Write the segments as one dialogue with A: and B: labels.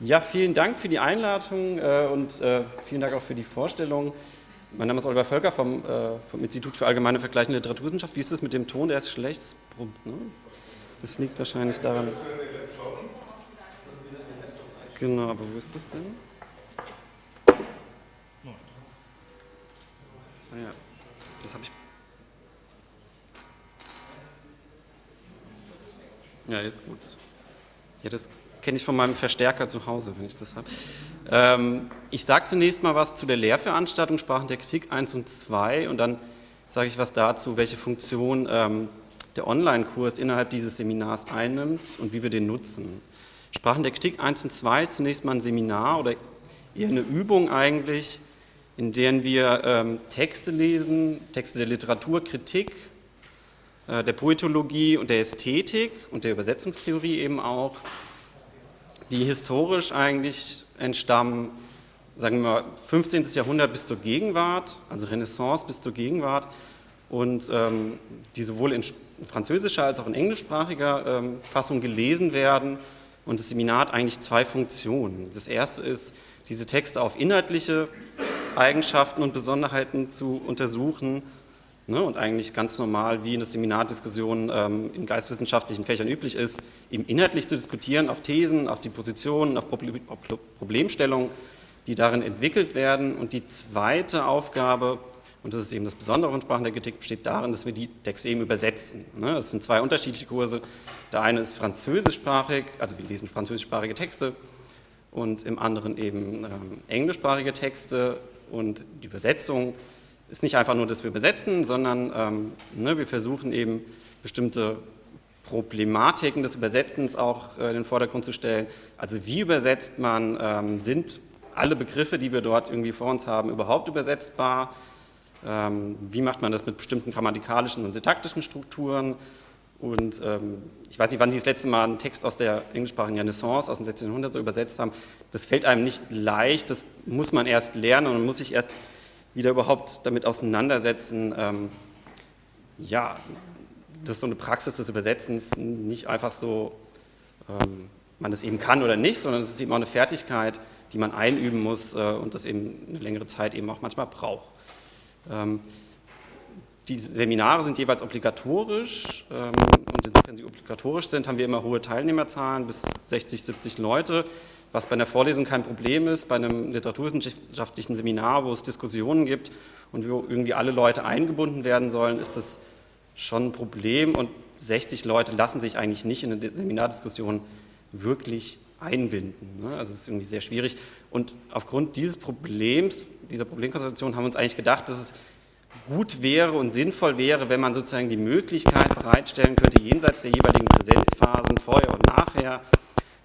A: Ja, vielen Dank für die Einladung äh, und äh, vielen Dank auch für die Vorstellung. Mein Name ist Oliver Völker vom, äh, vom Institut für Allgemeine Vergleichende Literaturwissenschaft. Wie ist das mit dem Ton? Der ist schlecht. Das, ne? das liegt wahrscheinlich daran. Genau, aber wo ist das denn? Ah ja, das habe ich. Ja, jetzt gut. Ja, das kenne ich von meinem Verstärker zu Hause, wenn ich das habe. Ähm, ich sage zunächst mal was zu der Lehrveranstaltung Sprachen der Kritik 1 und 2 und dann sage ich was dazu, welche Funktion ähm, der Online-Kurs innerhalb dieses Seminars einnimmt und wie wir den nutzen. Sprachen der Kritik 1 und 2 ist zunächst mal ein Seminar oder eher eine Übung eigentlich, in der wir ähm, Texte lesen, Texte der Literaturkritik, äh, der Poetologie und der Ästhetik und der Übersetzungstheorie eben auch, die historisch eigentlich entstammen, sagen wir mal, 15. Jahrhundert bis zur Gegenwart, also Renaissance bis zur Gegenwart und ähm, die sowohl in französischer als auch in englischsprachiger ähm, Fassung gelesen werden. Und das Seminar hat eigentlich zwei Funktionen. Das erste ist, diese Texte auf inhaltliche Eigenschaften und Besonderheiten zu untersuchen ne, und eigentlich ganz normal, wie in der Seminardiskussion ähm, in geistwissenschaftlichen Fächern üblich ist, eben inhaltlich zu diskutieren, auf Thesen, auf die Positionen, auf Problemstellungen, die darin entwickelt werden. Und die zweite Aufgabe, und das ist eben das Besondere von Sprachen der Kritik, besteht darin, dass wir die Texte eben übersetzen. Ne. Das sind zwei unterschiedliche Kurse. Der eine ist französischsprachig, also wir lesen französischsprachige Texte, und im anderen eben ähm, englischsprachige Texte und die Übersetzung ist nicht einfach nur, dass wir übersetzen, sondern ähm, ne, wir versuchen eben bestimmte Problematiken des Übersetzens auch äh, in den Vordergrund zu stellen. Also wie übersetzt man, ähm, sind alle Begriffe, die wir dort irgendwie vor uns haben, überhaupt übersetzbar? Ähm, wie macht man das mit bestimmten grammatikalischen und syntaktischen Strukturen? Und ähm, ich weiß nicht, wann Sie das letzte Mal einen Text aus der englischsprachigen Renaissance aus dem 16. Jahrhundert so übersetzt haben. Das fällt einem nicht leicht, das muss man erst lernen und man muss sich erst wieder überhaupt damit auseinandersetzen, ähm, ja, dass so eine Praxis des Übersetzens nicht einfach so, ähm, man das eben kann oder nicht, sondern es ist eben auch eine Fertigkeit, die man einüben muss äh, und das eben eine längere Zeit eben auch manchmal braucht. Ähm, die Seminare sind jeweils obligatorisch ähm, und insofern sie obligatorisch sind, haben wir immer hohe Teilnehmerzahlen, bis 60, 70 Leute was bei einer Vorlesung kein Problem ist, bei einem literaturwissenschaftlichen Seminar, wo es Diskussionen gibt und wo irgendwie alle Leute eingebunden werden sollen, ist das schon ein Problem und 60 Leute lassen sich eigentlich nicht in eine Seminardiskussion wirklich einbinden. Ne? Also es ist irgendwie sehr schwierig und aufgrund dieses Problems, dieser Problemkonstellation haben wir uns eigentlich gedacht, dass es gut wäre und sinnvoll wäre, wenn man sozusagen die Möglichkeit bereitstellen könnte, jenseits der jeweiligen Präsenzphasen, vorher und nachher,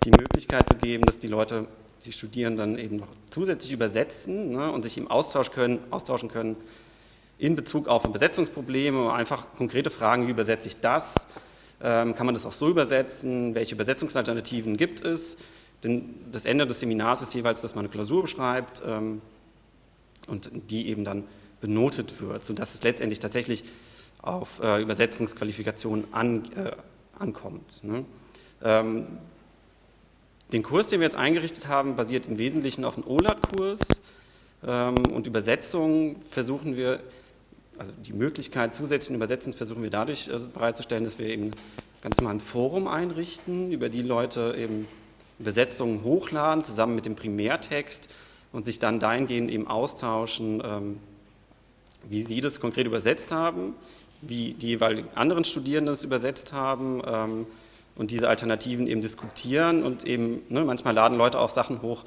A: die Möglichkeit zu geben, dass die Leute, die Studierenden eben noch zusätzlich übersetzen ne, und sich im Austausch können, austauschen können in Bezug auf Übersetzungsprobleme, einfach konkrete Fragen, wie übersetze ich das, ähm, kann man das auch so übersetzen, welche Übersetzungsalternativen gibt es, denn das Ende des Seminars ist jeweils, dass man eine Klausur beschreibt ähm, und die eben dann benotet wird, sodass es letztendlich tatsächlich auf äh, Übersetzungsqualifikationen an, äh, ankommt. Ne? Ähm, den Kurs, den wir jetzt eingerichtet haben, basiert im Wesentlichen auf einem OLAT-Kurs ähm, und Übersetzungen versuchen wir, also die Möglichkeit zusätzlichen Übersetzens versuchen wir dadurch äh, bereitzustellen, dass wir eben ganz normal ein Forum einrichten, über die Leute eben Übersetzungen hochladen, zusammen mit dem Primärtext und sich dann dahingehend eben austauschen, ähm, wie sie das konkret übersetzt haben, wie die jeweiligen anderen Studierenden das übersetzt haben, ähm, und diese Alternativen eben diskutieren und eben, ne, manchmal laden Leute auch Sachen hoch,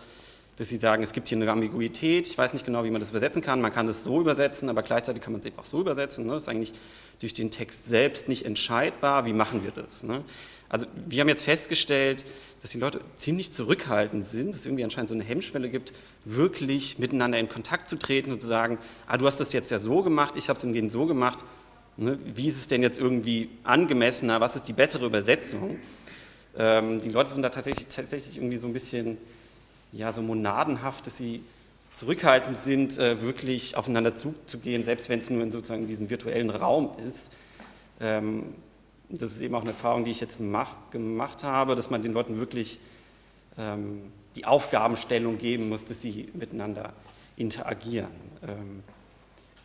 A: dass sie sagen, es gibt hier eine Ambiguität, ich weiß nicht genau, wie man das übersetzen kann, man kann das so übersetzen, aber gleichzeitig kann man es eben auch so übersetzen, ne? das ist eigentlich durch den Text selbst nicht entscheidbar, wie machen wir das? Ne? Also wir haben jetzt festgestellt, dass die Leute ziemlich zurückhaltend sind, dass es irgendwie anscheinend so eine Hemmschwelle gibt, wirklich miteinander in Kontakt zu treten und zu sagen, ah, du hast das jetzt ja so gemacht, ich habe es hingegen so gemacht, Ne? Wie ist es denn jetzt irgendwie angemessener? Was ist die bessere Übersetzung? Ähm, die Leute sind da tatsächlich, tatsächlich irgendwie so ein bisschen ja, so monadenhaft, dass sie zurückhaltend sind, äh, wirklich aufeinander zuzugehen, selbst wenn es nur in sozusagen diesem virtuellen Raum ist. Ähm, das ist eben auch eine Erfahrung, die ich jetzt mach, gemacht habe, dass man den Leuten wirklich ähm, die Aufgabenstellung geben muss, dass sie miteinander interagieren. Ähm,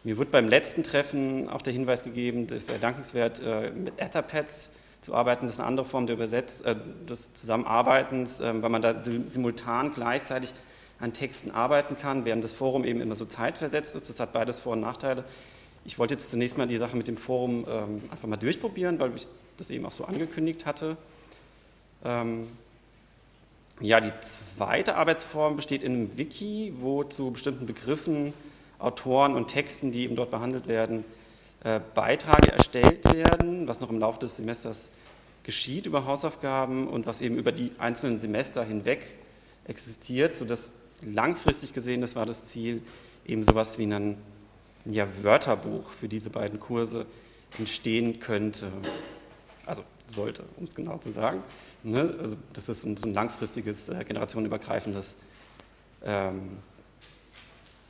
A: mir wurde beim letzten Treffen auch der Hinweis gegeben, ist sehr dankenswert, äh, mit Etherpads zu arbeiten. Das ist eine andere Form der Übersetz äh, des Zusammenarbeitens, äh, weil man da simultan gleichzeitig an Texten arbeiten kann, während das Forum eben immer so zeitversetzt ist. Das hat beides Vor- und Nachteile. Ich wollte jetzt zunächst mal die Sache mit dem Forum ähm, einfach mal durchprobieren, weil ich das eben auch so angekündigt hatte. Ähm, ja, die zweite Arbeitsform besteht in einem Wiki, wo zu bestimmten Begriffen, Autoren und Texten, die eben dort behandelt werden, äh, Beiträge erstellt werden, was noch im Laufe des Semesters geschieht über Hausaufgaben und was eben über die einzelnen Semester hinweg existiert, sodass langfristig gesehen, das war das Ziel, eben sowas wie ein ja, Wörterbuch für diese beiden Kurse entstehen könnte. Also sollte, um es genau zu sagen. Ne? Also das ist ein, so ein langfristiges, äh, generationenübergreifendes ähm,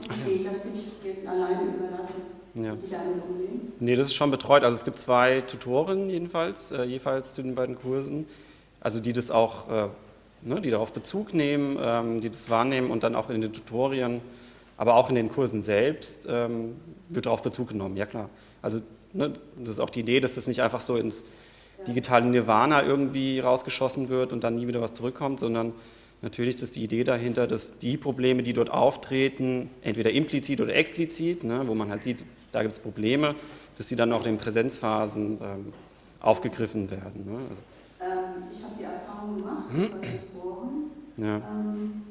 B: geht das den Studierenden alleine überlassen? Ja.
A: Nee, das ist schon betreut. Also es gibt zwei Tutoren jedenfalls, äh, jeweils zu den beiden Kursen, also die das auch, äh, ne, die darauf Bezug nehmen, ähm, die das wahrnehmen und dann auch in den Tutorien, aber auch in den Kursen selbst ähm, wird darauf Bezug genommen, ja klar. Also ne, das ist auch die Idee, dass das nicht einfach so ins digitale Nirvana irgendwie rausgeschossen wird und dann nie wieder was zurückkommt, sondern Natürlich ist die Idee dahinter, dass die Probleme, die dort auftreten, entweder implizit oder explizit, ne, wo man halt sieht, da gibt es Probleme, dass die dann auch in Präsenzphasen ähm, aufgegriffen werden. Ne.
B: Also, ähm, ich habe die Erfahrung gemacht, hm? Foren, ja. ähm,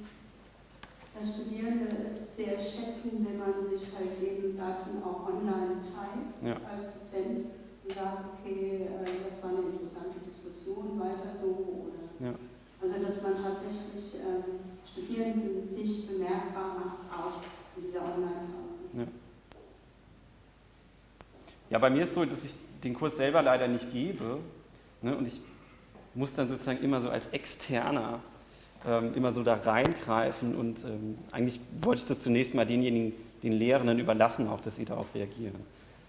B: dass Studierende es sehr schätzen, wenn man sich halt eben Daten auch online zeigt ja. als Dozent und sagt, okay, äh, das war eine interessante Diskussion, weiter so oder ja. Also dass man tatsächlich ähm, Studierenden sich bemerkbar macht, auch in dieser Online-Phase. Ja.
A: ja, bei mir ist es so, dass ich den Kurs selber leider nicht gebe ne, und ich muss dann sozusagen immer so als Externer ähm, immer so da reingreifen und ähm, eigentlich wollte ich das zunächst mal denjenigen, den Lehrenden überlassen, auch, dass sie darauf reagieren.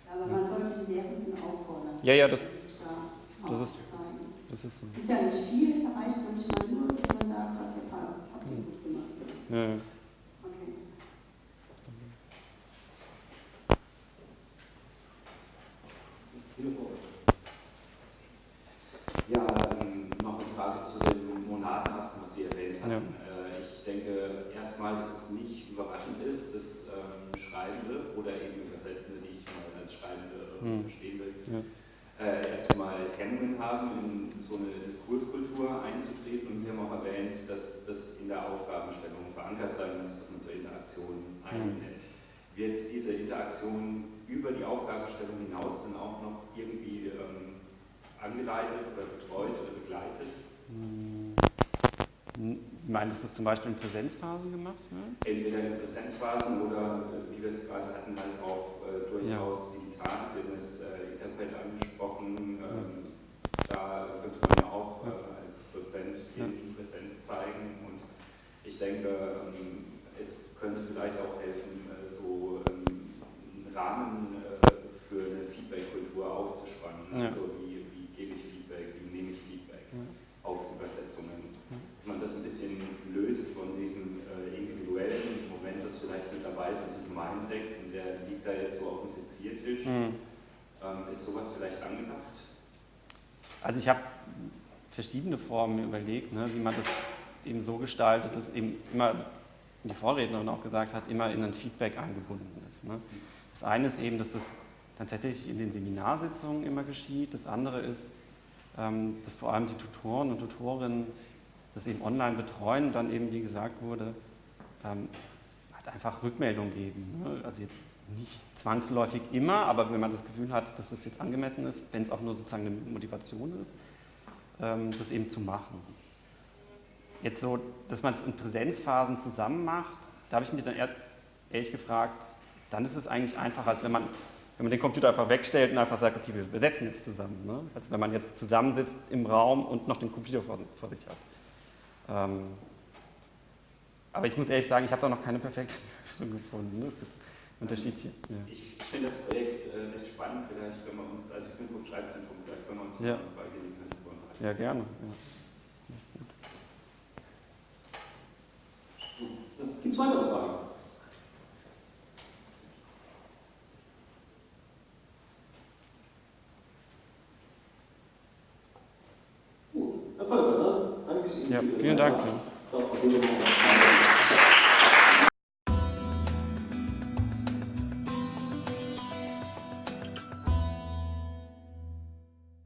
B: Ja, aber man sollte die Lehrenden auffordern.
A: Ja, ja, das, das ist das ist so.
B: Ist ja nicht viel, reicht manchmal nur, dass man sagt, hat der Fall, habt ihr gut gemacht. Ja. Okay.
C: Ja, ähm, noch eine Frage zu dem Monadenhaften, was Sie erwähnt haben. Ja. Äh, ich denke erstmal, dass es nicht überraschend ist, dass ähm, Schreibende oder eben Übersetzende, die ich mal als Schreibende hm. verstehen will, ja äh, erstmal Hemmungen haben, in so eine Diskurskultur einzutreten. Und Sie haben auch erwähnt, dass das in der Aufgabenstellung verankert sein muss, dass man zur Interaktion einlädt. Mhm. Wird diese Interaktion über die Aufgabenstellung hinaus dann auch noch irgendwie ähm, angeleitet oder betreut oder begleitet?
A: Sie meinen, dass das zum Beispiel in Präsenzphasen gemacht wird?
C: Entweder in Präsenzphasen oder, äh, wie wir es gerade hatten, halt auch äh, durchaus ja. digital. Sie haben es äh, Interpret angesprochen. Ähm, da könnte man ja auch äh, als Dozent in Präsenz zeigen. Und ich denke, ähm, es könnte vielleicht auch helfen, äh, so ähm, einen Rahmen äh, für eine Feedback-Kultur aufzuspannen. Ja. Also wie, wie gebe ich Feedback, wie nehme ich Feedback ja. auf Übersetzungen. Ja. Dass man das ein bisschen löst von diesem äh, individuellen Moment, das vielleicht mit dabei ist, das ist mein Text und der liegt da jetzt so auf dem Seziertisch. Mhm. Ähm, ist sowas vielleicht angedacht?
A: Also ich habe verschiedene Formen überlegt, ne, wie man das eben so gestaltet, dass eben immer, wie die Vorrednerin auch gesagt hat, immer in ein Feedback eingebunden ist. Ne. Das eine ist eben, dass das dann tatsächlich in den Seminarsitzungen immer geschieht. Das andere ist, ähm, dass vor allem die Tutoren und Tutorinnen das eben online betreuen und dann eben, wie gesagt wurde, ähm, halt einfach Rückmeldung geben. Ne. Also jetzt nicht zwangsläufig immer, aber wenn man das Gefühl hat, dass das jetzt angemessen ist, wenn es auch nur sozusagen eine Motivation ist, ähm, das eben zu machen. Jetzt so, dass man es in Präsenzphasen zusammen macht, da habe ich mich dann ehrlich gefragt, dann ist es eigentlich einfacher, als wenn man, wenn man den Computer einfach wegstellt und einfach sagt, okay, wir, setzen jetzt zusammen. Ne? Als wenn man jetzt zusammensitzt im Raum und noch den Computer vor, vor sich hat. Ähm, aber ich muss ehrlich sagen, ich habe da noch keine perfekte Lösung gefunden. Ne? Es gibt unterschiedliche.
C: Ja. Ich finde das Projekt äh, recht spannend, vielleicht können wir uns, also ich bin vom Schreibzentrum, vielleicht können wir uns ja. bei Gelegenheit.
A: Ja, gerne. Ja.
D: Gibt es weitere Fragen? Gut, Herr ne? Danke Ihnen.
A: Ja, vielen Dank. Ja.